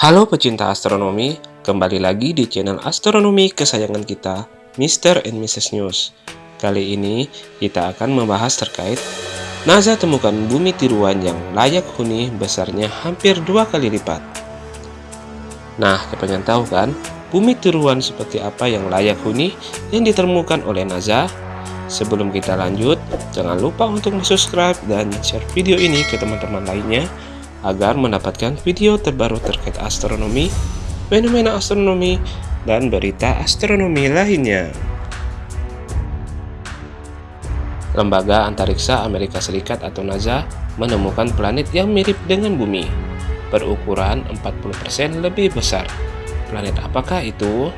Halo pecinta astronomi, kembali lagi di channel astronomi kesayangan kita, Mr. and Mrs. News. Kali ini kita akan membahas terkait NASA temukan bumi tiruan yang layak huni besarnya hampir dua kali lipat. Nah, kepengen tahu kan, bumi tiruan seperti apa yang layak huni yang ditemukan oleh NASA? Sebelum kita lanjut, jangan lupa untuk subscribe dan share video ini ke teman-teman lainnya agar mendapatkan video terbaru terkait astronomi, fenomena astronomi, dan berita astronomi lainnya. Lembaga Antariksa Amerika Serikat atau NASA menemukan planet yang mirip dengan bumi, berukuran 40% lebih besar. Planet apakah itu?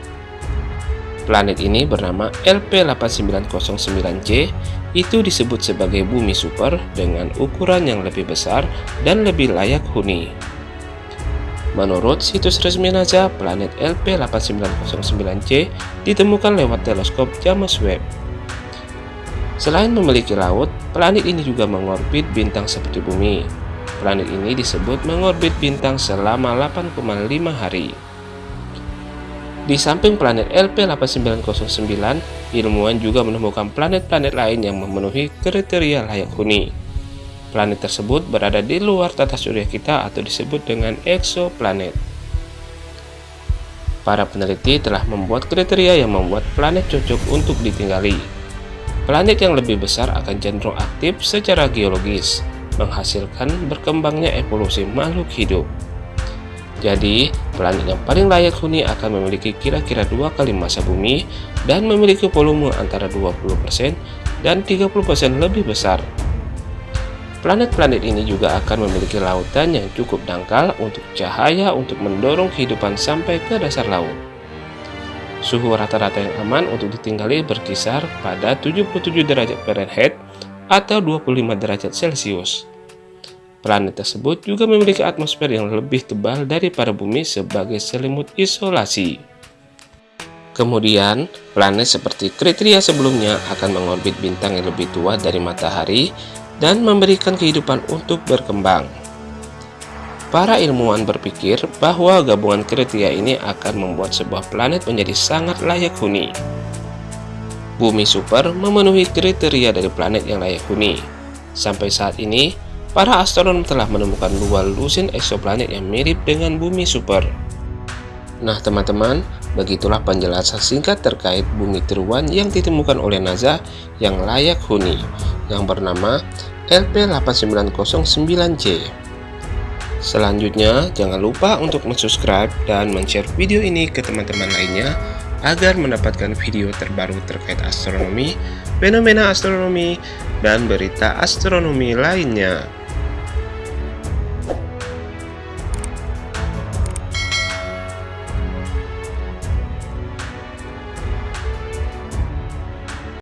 Planet ini bernama LP8909J itu disebut sebagai bumi super dengan ukuran yang lebih besar dan lebih layak huni. Menurut situs resmi NASA, planet LP8909J ditemukan lewat teleskop James Webb. Selain memiliki laut, planet ini juga mengorbit bintang seperti bumi. Planet ini disebut mengorbit bintang selama 8,5 hari. Di samping planet LP8909, ilmuwan juga menemukan planet-planet lain yang memenuhi kriteria layak huni. Planet tersebut berada di luar tata surya kita atau disebut dengan exoplanet. Para peneliti telah membuat kriteria yang membuat planet cocok untuk ditinggali. Planet yang lebih besar akan cenderung aktif secara geologis, menghasilkan berkembangnya evolusi makhluk hidup. Jadi, planet yang paling layak huni akan memiliki kira-kira dua kali masa bumi dan memiliki volume antara 20% dan 30% lebih besar. Planet-planet ini juga akan memiliki lautan yang cukup dangkal untuk cahaya untuk mendorong kehidupan sampai ke dasar laut. Suhu rata-rata yang aman untuk ditinggali berkisar pada 77 derajat Fahrenheit atau 25 derajat Celcius. Planet tersebut juga memiliki atmosfer yang lebih tebal daripada bumi sebagai selimut isolasi. Kemudian, planet seperti kriteria sebelumnya akan mengorbit bintang yang lebih tua dari matahari dan memberikan kehidupan untuk berkembang. Para ilmuwan berpikir bahwa gabungan kriteria ini akan membuat sebuah planet menjadi sangat layak huni. Bumi super memenuhi kriteria dari planet yang layak huni. Sampai saat ini, para astronom telah menemukan dua lusin eksoplanet yang mirip dengan bumi super. Nah teman-teman, begitulah penjelasan singkat terkait bumi tiruan yang ditemukan oleh NASA yang layak huni, yang bernama LP8909J. Selanjutnya, jangan lupa untuk subscribe dan share video ini ke teman-teman lainnya agar mendapatkan video terbaru terkait astronomi, fenomena astronomi, dan berita astronomi lainnya.